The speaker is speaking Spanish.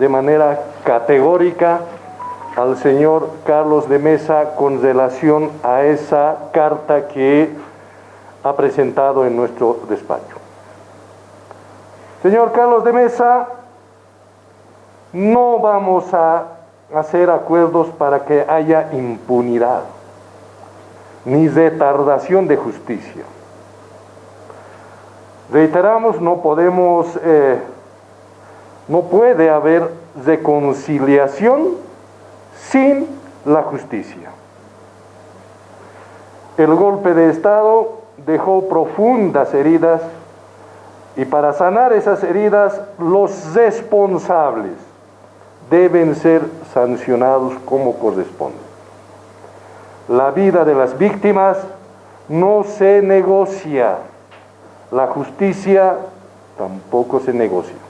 de manera categórica al señor Carlos de Mesa con relación a esa carta que ha presentado en nuestro despacho. Señor Carlos de Mesa, no vamos a hacer acuerdos para que haya impunidad ni retardación de justicia. Reiteramos, no podemos, eh, no puede haber reconciliación sin la justicia. El golpe de Estado dejó profundas heridas y para sanar esas heridas los responsables deben ser sancionados como corresponde. La vida de las víctimas no se negocia, la justicia tampoco se negocia.